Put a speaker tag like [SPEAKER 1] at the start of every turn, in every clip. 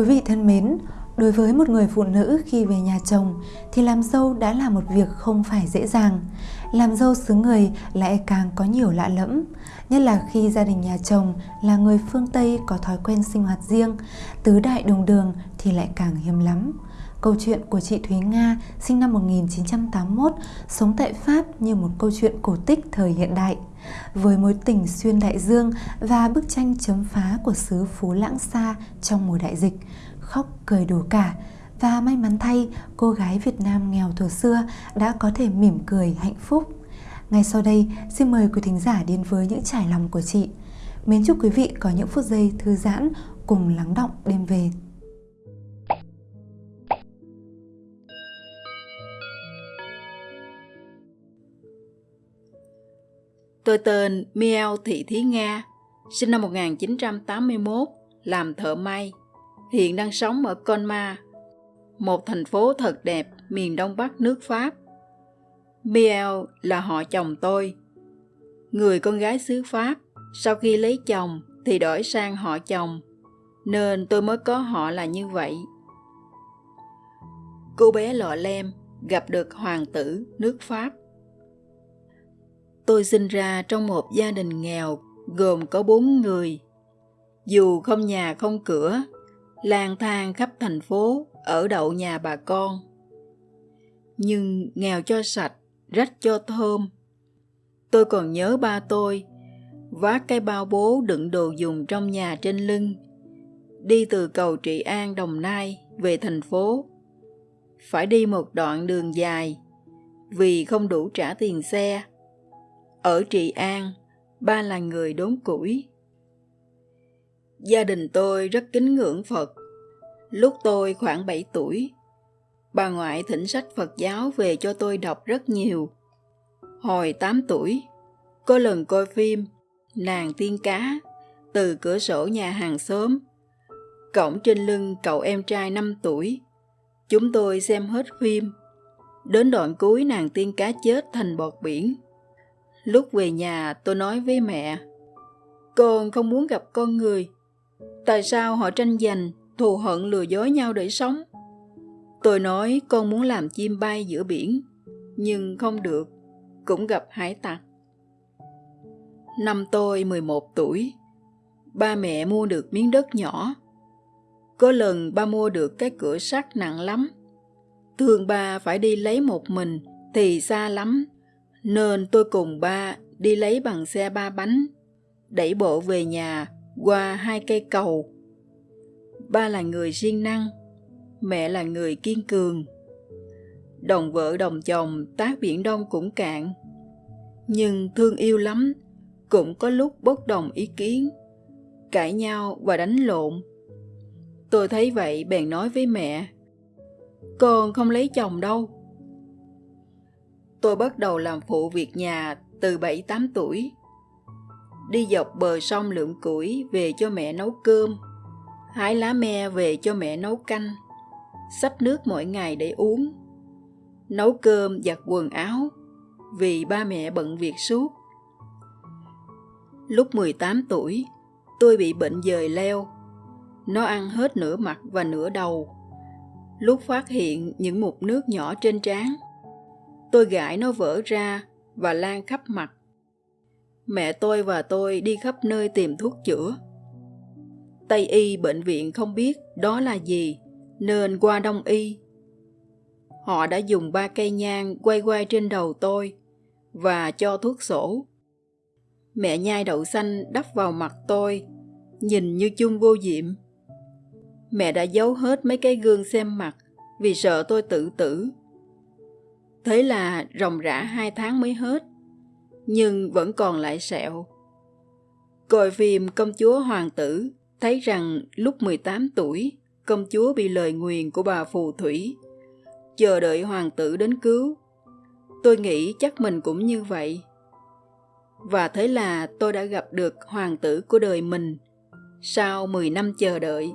[SPEAKER 1] Quý vị thân mến, đối với một người phụ nữ khi về nhà chồng thì làm dâu đã là một việc không phải dễ dàng. Làm dâu xứ người lại càng có nhiều lạ lẫm, nhất là khi gia đình nhà chồng là người phương Tây có thói quen sinh hoạt riêng, tứ đại đồng đường thì lại càng hiếm lắm. Câu chuyện của chị Thúy Nga sinh năm 1981 sống tại Pháp như một câu chuyện cổ tích thời hiện đại. Với mối tình xuyên đại dương và bức tranh chấm phá của xứ Phú Lãng Xa trong mùa đại dịch, khóc cười đủ cả và may mắn thay cô gái Việt Nam nghèo thuở xưa đã có thể mỉm cười hạnh phúc. Ngay sau đây, xin mời quý thính giả đến với những trải lòng của chị. Mến chúc quý vị có những phút giây thư giãn cùng lắng động đêm về.
[SPEAKER 2] Tôi tên Miel Thị Thí Nga, sinh năm 1981, làm thợ may. Hiện đang sống ở Conma, một thành phố thật đẹp miền đông bắc nước Pháp. Miel là họ chồng tôi. Người con gái xứ Pháp, sau khi lấy chồng thì đổi sang họ chồng, nên tôi mới có họ là như vậy. Cô bé lọ lem gặp được hoàng tử nước Pháp. Tôi sinh ra trong một gia đình nghèo gồm có bốn người. Dù không nhà không cửa, lang thang khắp thành phố ở đậu nhà bà con. Nhưng nghèo cho sạch, rách cho thơm. Tôi còn nhớ ba tôi, vác cái bao bố đựng đồ dùng trong nhà trên lưng, đi từ cầu Trị An Đồng Nai về thành phố. Phải đi một đoạn đường dài vì không đủ trả tiền xe ở Trị An, ba là người đốn củi. Gia đình tôi rất kính ngưỡng Phật. Lúc tôi khoảng 7 tuổi, bà ngoại thỉnh sách Phật giáo về cho tôi đọc rất nhiều. Hồi 8 tuổi, có lần coi phim Nàng tiên cá từ cửa sổ nhà hàng xóm. Cổng trên lưng cậu em trai 5 tuổi. Chúng tôi xem hết phim. Đến đoạn cuối nàng tiên cá chết thành bọt biển. Lúc về nhà tôi nói với mẹ, con không muốn gặp con người. Tại sao họ tranh giành, thù hận lừa dối nhau để sống? Tôi nói con muốn làm chim bay giữa biển, nhưng không được, cũng gặp hải tặc. Năm tôi 11 tuổi, ba mẹ mua được miếng đất nhỏ. Có lần ba mua được cái cửa sắt nặng lắm. Thường ba phải đi lấy một mình thì xa lắm nên tôi cùng ba đi lấy bằng xe ba bánh, đẩy bộ về nhà qua hai cây cầu. Ba là người siêng năng, mẹ là người kiên cường. Đồng vợ đồng chồng tác biển đông cũng cạn, nhưng thương yêu lắm, cũng có lúc bất đồng ý kiến, cãi nhau và đánh lộn. Tôi thấy vậy bèn nói với mẹ, con không lấy chồng đâu tôi bắt đầu làm phụ việc nhà từ 7-8 tuổi. Đi dọc bờ sông lượm củi về cho mẹ nấu cơm, hái lá me về cho mẹ nấu canh, xách nước mỗi ngày để uống, nấu cơm giặt quần áo vì ba mẹ bận việc suốt. Lúc 18 tuổi, tôi bị bệnh dời leo. Nó ăn hết nửa mặt và nửa đầu. Lúc phát hiện những mụn nước nhỏ trên trán, Tôi gãi nó vỡ ra và lan khắp mặt. Mẹ tôi và tôi đi khắp nơi tìm thuốc chữa. Tây y bệnh viện không biết đó là gì, nên qua đông y. Họ đã dùng ba cây nhang quay quay trên đầu tôi và cho thuốc sổ. Mẹ nhai đậu xanh đắp vào mặt tôi, nhìn như chung vô diệm. Mẹ đã giấu hết mấy cái gương xem mặt vì sợ tôi tự tử. Thế là ròng rã hai tháng mới hết, nhưng vẫn còn lại sẹo. Coi phim công chúa hoàng tử, thấy rằng lúc 18 tuổi, công chúa bị lời nguyền của bà phù thủy, chờ đợi hoàng tử đến cứu. Tôi nghĩ chắc mình cũng như vậy. Và thế là tôi đã gặp được hoàng tử của đời mình sau 10 năm chờ đợi.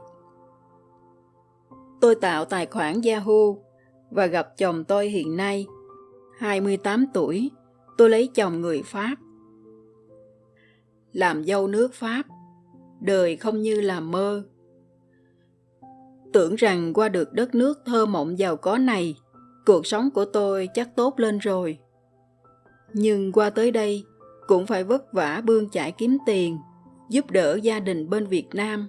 [SPEAKER 2] Tôi tạo tài khoản Yahoo và gặp chồng tôi hiện nay 28 tuổi, tôi lấy chồng người Pháp. Làm dâu nước Pháp, đời không như là mơ. Tưởng rằng qua được đất nước thơ mộng giàu có này, cuộc sống của tôi chắc tốt lên rồi. Nhưng qua tới đây, cũng phải vất vả bươn chải kiếm tiền, giúp đỡ gia đình bên Việt Nam.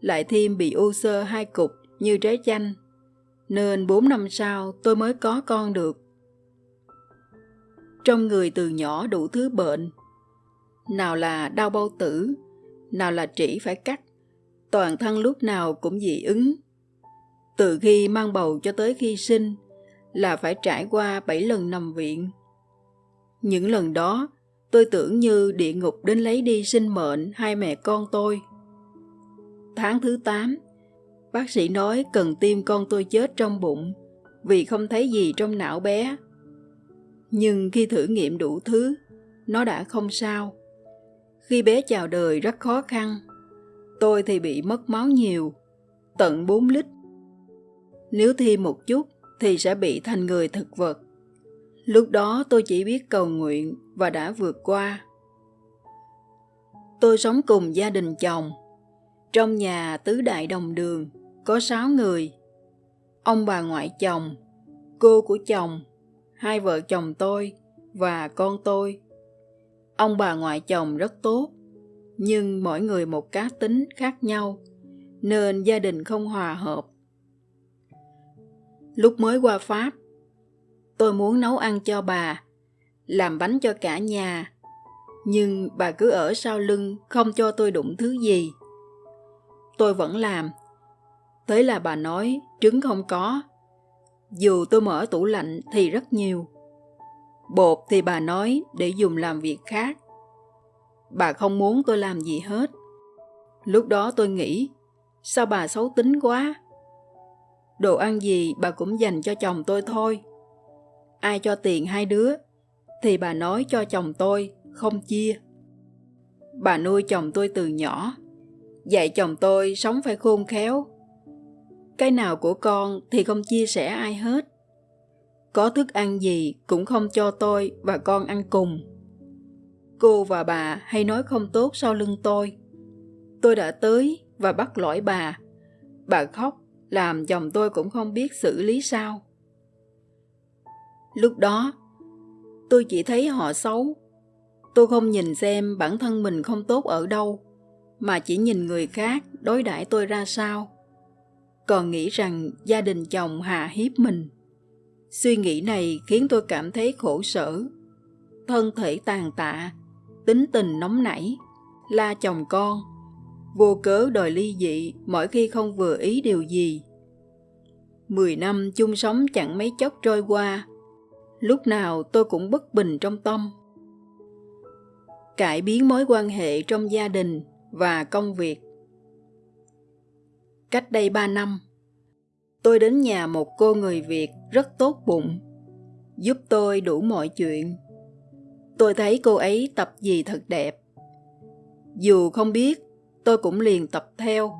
[SPEAKER 2] Lại thêm bị u sơ hai cục như trái chanh, nên bốn năm sau tôi mới có con được. Trong người từ nhỏ đủ thứ bệnh, nào là đau bao tử, nào là trĩ phải cắt, toàn thân lúc nào cũng dị ứng. Từ khi mang bầu cho tới khi sinh là phải trải qua 7 lần nằm viện. Những lần đó, tôi tưởng như địa ngục đến lấy đi sinh mệnh hai mẹ con tôi. Tháng thứ 8, bác sĩ nói cần tiêm con tôi chết trong bụng vì không thấy gì trong não bé. Nhưng khi thử nghiệm đủ thứ, nó đã không sao. Khi bé chào đời rất khó khăn, tôi thì bị mất máu nhiều, tận 4 lít. Nếu thêm một chút thì sẽ bị thành người thực vật. Lúc đó tôi chỉ biết cầu nguyện và đã vượt qua. Tôi sống cùng gia đình chồng. Trong nhà tứ đại đồng đường có sáu người. Ông bà ngoại chồng, cô của chồng, hai vợ chồng tôi và con tôi. Ông bà ngoại chồng rất tốt, nhưng mỗi người một cá tính khác nhau, nên gia đình không hòa hợp. Lúc mới qua Pháp, tôi muốn nấu ăn cho bà, làm bánh cho cả nhà, nhưng bà cứ ở sau lưng không cho tôi đụng thứ gì. Tôi vẫn làm. Thế là bà nói trứng không có. Dù tôi mở tủ lạnh thì rất nhiều. Bột thì bà nói để dùng làm việc khác. Bà không muốn tôi làm gì hết. Lúc đó tôi nghĩ, sao bà xấu tính quá? Đồ ăn gì bà cũng dành cho chồng tôi thôi. Ai cho tiền hai đứa, thì bà nói cho chồng tôi, không chia. Bà nuôi chồng tôi từ nhỏ, dạy chồng tôi sống phải khôn khéo. Cái nào của con thì không chia sẻ ai hết. Có thức ăn gì cũng không cho tôi và con ăn cùng. Cô và bà hay nói không tốt sau lưng tôi. Tôi đã tới và bắt lỗi bà. Bà khóc, làm chồng tôi cũng không biết xử lý sao. Lúc đó, tôi chỉ thấy họ xấu. Tôi không nhìn xem bản thân mình không tốt ở đâu, mà chỉ nhìn người khác đối đãi tôi ra sao. Còn nghĩ rằng gia đình chồng hạ hiếp mình. Suy nghĩ này khiến tôi cảm thấy khổ sở. Thân thể tàn tạ, tính tình nóng nảy, la chồng con, vô cớ đòi ly dị mỗi khi không vừa ý điều gì. Mười năm chung sống chẳng mấy chốc trôi qua, lúc nào tôi cũng bất bình trong tâm. Cải biến mối quan hệ trong gia đình và công việc. Cách đây ba năm, tôi đến nhà một cô người Việt rất tốt bụng, giúp tôi đủ mọi chuyện tôi thấy cô ấy tập gì thật đẹp. Dù không biết, tôi cũng liền tập theo.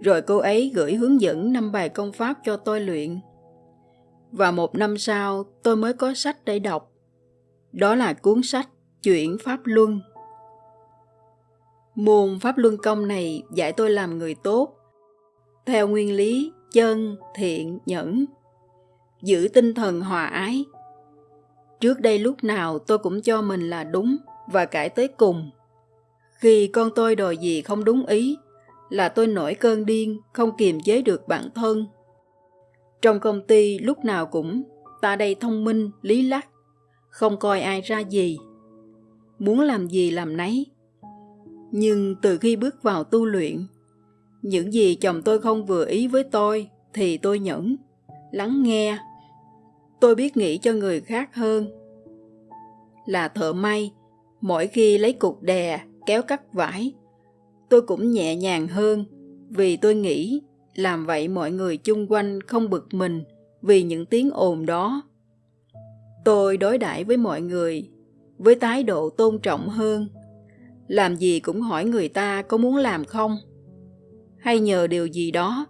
[SPEAKER 2] Rồi cô ấy gửi hướng dẫn năm bài công pháp cho tôi luyện. Và một năm sau, tôi mới có sách để đọc. Đó là cuốn sách Chuyển Pháp Luân. Môn Pháp Luân Công này dạy tôi làm người tốt, theo nguyên lý chân, thiện, nhẫn, giữ tinh thần hòa ái, Trước đây lúc nào tôi cũng cho mình là đúng và cãi tới cùng. Khi con tôi đòi gì không đúng ý, là tôi nổi cơn điên, không kiềm chế được bản thân. Trong công ty lúc nào cũng ta đây thông minh, lý lắc, không coi ai ra gì. Muốn làm gì làm nấy. Nhưng từ khi bước vào tu luyện, những gì chồng tôi không vừa ý với tôi thì tôi nhẫn, lắng nghe tôi biết nghĩ cho người khác hơn. Là thợ may, mỗi khi lấy cục đè, kéo cắt vải, tôi cũng nhẹ nhàng hơn vì tôi nghĩ làm vậy mọi người chung quanh không bực mình vì những tiếng ồn đó. Tôi đối đãi với mọi người với thái độ tôn trọng hơn. Làm gì cũng hỏi người ta có muốn làm không? Hay nhờ điều gì đó,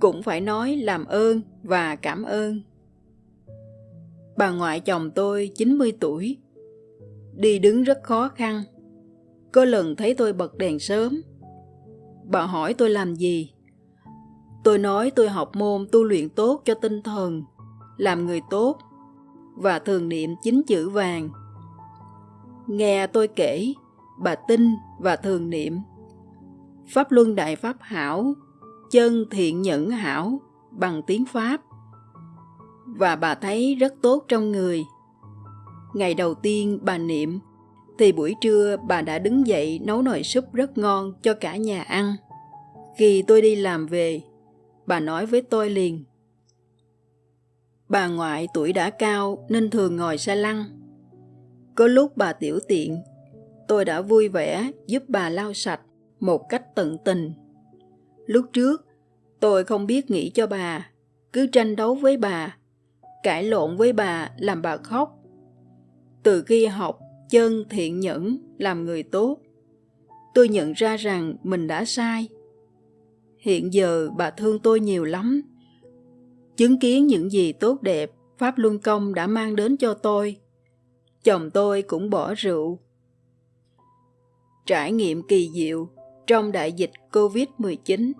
[SPEAKER 2] cũng phải nói làm ơn và cảm ơn. Bà ngoại chồng tôi 90 tuổi. Đi đứng rất khó khăn. Có lần thấy tôi bật đèn sớm. Bà hỏi tôi làm gì? Tôi nói tôi học môn tu luyện tốt cho tinh thần, làm người tốt và thường niệm chính chữ vàng. Nghe tôi kể, bà tin và thường niệm. Pháp Luân Đại Pháp Hảo, chân thiện nhẫn hảo bằng tiếng Pháp. Và bà thấy rất tốt trong người. Ngày đầu tiên bà niệm, thì buổi trưa bà đã đứng dậy nấu nồi súp rất ngon cho cả nhà ăn. Khi tôi đi làm về, bà nói với tôi liền. Bà ngoại tuổi đã cao nên thường ngồi xe lăn. Có lúc bà tiểu tiện, tôi đã vui vẻ giúp bà lau sạch một cách tận tình. Lúc trước, tôi không biết nghĩ cho bà, cứ tranh đấu với bà, cãi lộn với bà làm bà khóc. Từ khi học chân thiện nhẫn làm người tốt, tôi nhận ra rằng mình đã sai. Hiện giờ bà thương tôi nhiều lắm. Chứng kiến những gì tốt đẹp Pháp Luân Công đã mang đến cho tôi. Chồng tôi cũng bỏ rượu. Trải nghiệm kỳ diệu trong đại dịch COVID-19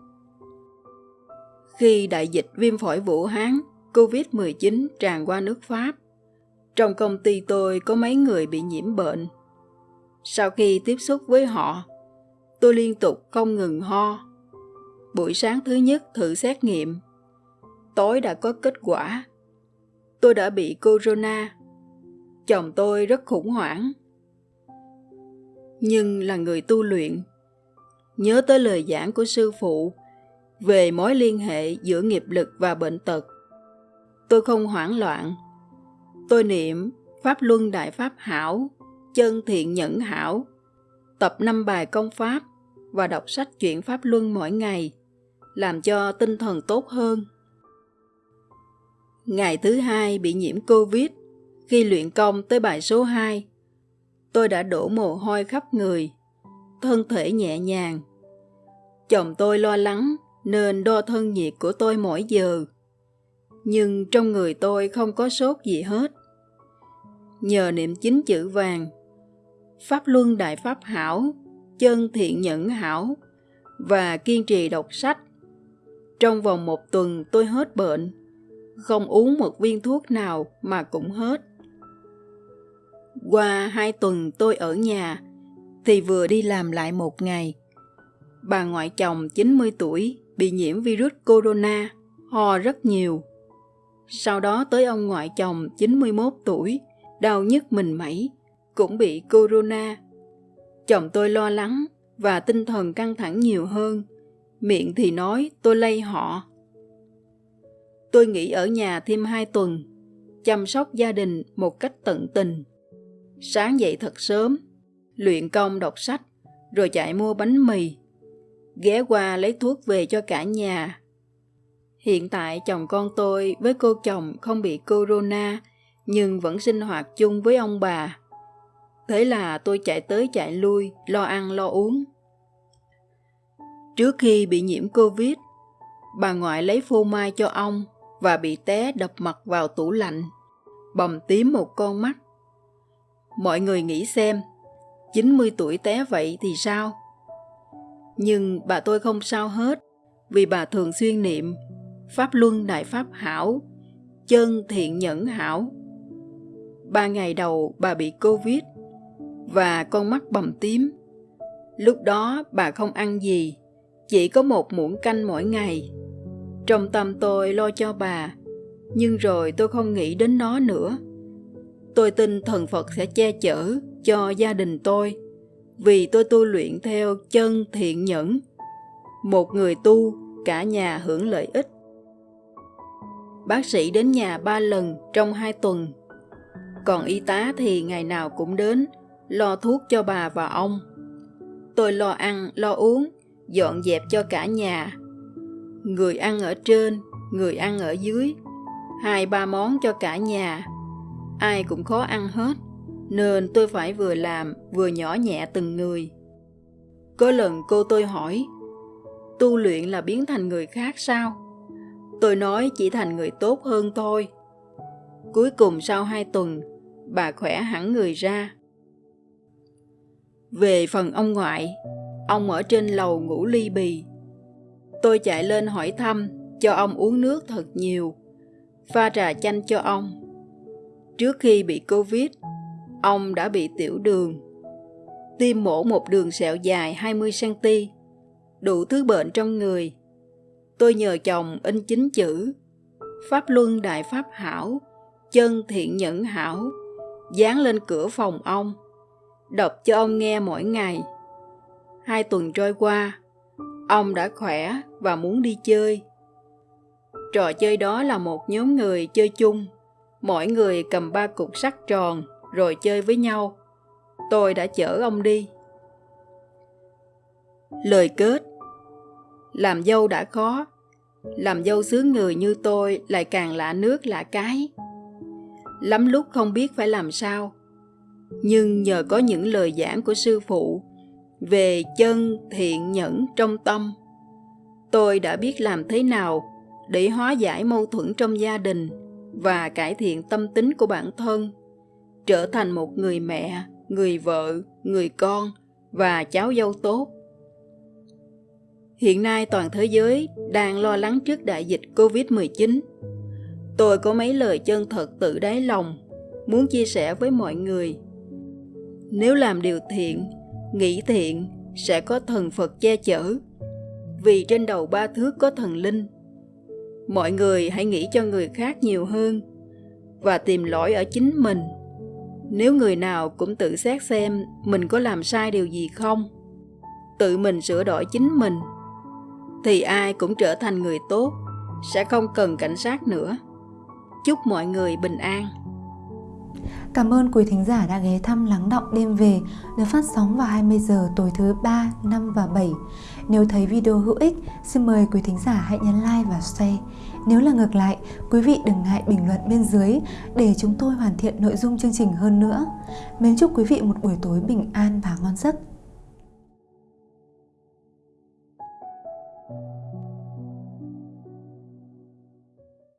[SPEAKER 2] Khi đại dịch viêm phổi Vũ Hán COVID-19 tràn qua nước Pháp, trong công ty tôi có mấy người bị nhiễm bệnh. Sau khi tiếp xúc với họ, tôi liên tục không ngừng ho. Buổi sáng thứ nhất thử xét nghiệm, tối đã có kết quả. Tôi đã bị corona. Chồng tôi rất khủng hoảng. Nhưng là người tu luyện, nhớ tới lời giảng của sư phụ về mối liên hệ giữa nghiệp lực và bệnh tật. Tôi không hoảng loạn Tôi niệm Pháp Luân Đại Pháp Hảo, chân thiện nhẫn hảo, tập năm bài công pháp và đọc sách chuyện Pháp Luân mỗi ngày, làm cho tinh thần tốt hơn. Ngày thứ hai bị nhiễm Covid, khi luyện công tới bài số 2, tôi đã đổ mồ hôi khắp người, thân thể nhẹ nhàng. Chồng tôi lo lắng nên đo thân nhiệt của tôi mỗi giờ. Nhưng trong người tôi không có sốt gì hết nhờ niệm chính chữ vàng, pháp luân đại pháp hảo, chân thiện nhẫn hảo và kiên trì đọc sách, trong vòng một tuần tôi hết bệnh không uống một viên thuốc nào mà cũng hết qua hai tuần tôi ở nhà thì vừa đi làm lại một ngày bà ngoại chồng 90 tuổi bị nhiễm virus corona ho rất nhiều sau đó tới ông ngoại chồng 91 tuổi đau nhức mình mẩy, cũng bị corona. Chồng tôi lo lắng và tinh thần căng thẳng nhiều hơn. Miệng thì nói tôi lây họ. Tôi nghỉ ở nhà thêm hai tuần, chăm sóc gia đình một cách tận tình. Sáng dậy thật sớm, luyện công đọc sách, rồi chạy mua bánh mì. Ghé qua lấy thuốc về cho cả nhà. Hiện tại chồng con tôi với cô chồng không bị corona nhưng vẫn sinh hoạt chung với ông bà. Thế là tôi chạy tới chạy lui, lo ăn lo uống. Trước khi bị nhiễm Covid, bà ngoại lấy phô mai cho ông và bị té đập mặt vào tủ lạnh, bầm tím một con mắt. Mọi người nghĩ xem, 90 tuổi té vậy thì sao? Nhưng bà tôi không sao hết, vì bà thường xuyên niệm Pháp Luân Đại Pháp Hảo, chân thiện nhẫn hảo ba ngày đầu bà bị Covid và con mắt bầm tím. Lúc đó bà không ăn gì, chỉ có một muỗng canh mỗi ngày. Trong tâm tôi lo cho bà, nhưng rồi tôi không nghĩ đến nó nữa. Tôi tin thần Phật sẽ che chở cho gia đình tôi, vì tôi tu luyện theo chân thiện nhẫn. Một người tu, cả nhà hưởng lợi ích. Bác sĩ đến nhà ba lần trong hai tuần còn y tá thì ngày nào cũng đến, lo thuốc cho bà và ông. Tôi lo ăn, lo uống, dọn dẹp cho cả nhà. Người ăn ở trên, người ăn ở dưới, hai ba món cho cả nhà. Ai cũng khó ăn hết, nên tôi phải vừa làm vừa nhỏ nhẹ từng người. Có lần cô tôi hỏi, tu luyện là biến thành người khác sao? Tôi nói chỉ thành người tốt hơn thôi. Cuối cùng sau hai tuần, bà khỏe hẳn người ra. Về phần ông ngoại, ông ở trên lầu ngủ ly bì. Tôi chạy lên hỏi thăm, cho ông uống nước thật nhiều, pha trà chanh cho ông. Trước khi bị Covid, ông đã bị tiểu đường. tim mổ một đường sẹo dài 20cm, đủ thứ bệnh trong người. Tôi nhờ chồng in chính chữ Pháp Luân Đại Pháp Hảo, chân thiện nhẫn hảo, dán lên cửa phòng ông, đọc cho ông nghe mỗi ngày. Hai tuần trôi qua, ông đã khỏe và muốn đi chơi. Trò chơi đó là một nhóm người chơi chung, mỗi người cầm ba cục sắt tròn rồi chơi với nhau. Tôi đã chở ông đi. Lời kết Làm dâu đã khó, làm dâu xứ người như tôi lại càng lạ nước lạ cái. Lắm lúc không biết phải làm sao. Nhưng nhờ có những lời giảng của sư phụ về chân thiện nhẫn trong tâm, tôi đã biết làm thế nào để hóa giải mâu thuẫn trong gia đình và cải thiện tâm tính của bản thân, trở thành một người mẹ, người vợ, người con và cháu dâu tốt. Hiện nay toàn thế giới đang lo lắng trước đại dịch Covid-19. Tôi có mấy lời chân thật tự đáy lòng, muốn chia sẻ với mọi người. Nếu làm điều thiện, nghĩ thiện, sẽ có thần Phật che chở. Vì trên đầu ba thước có thần linh. Mọi người hãy nghĩ cho người khác nhiều hơn và tìm lỗi ở chính mình. Nếu người nào cũng tự xét xem mình có làm sai điều gì không, tự mình sửa đổi chính mình thì ai cũng trở thành người tốt, sẽ không cần cảnh sát nữa. Chúc mọi người bình an.
[SPEAKER 1] Cảm ơn quý thính giả đã ghé thăm Lắng Động Đêm Về được phát sóng vào 20 giờ tối thứ 3, 5 và 7. Nếu thấy video hữu ích, xin mời quý thính giả hãy nhấn like và share. Nếu là ngược lại, quý vị đừng ngại bình luận bên dưới để chúng tôi hoàn thiện nội dung chương trình hơn nữa. Mến chúc quý vị một buổi tối bình an và ngon giấc.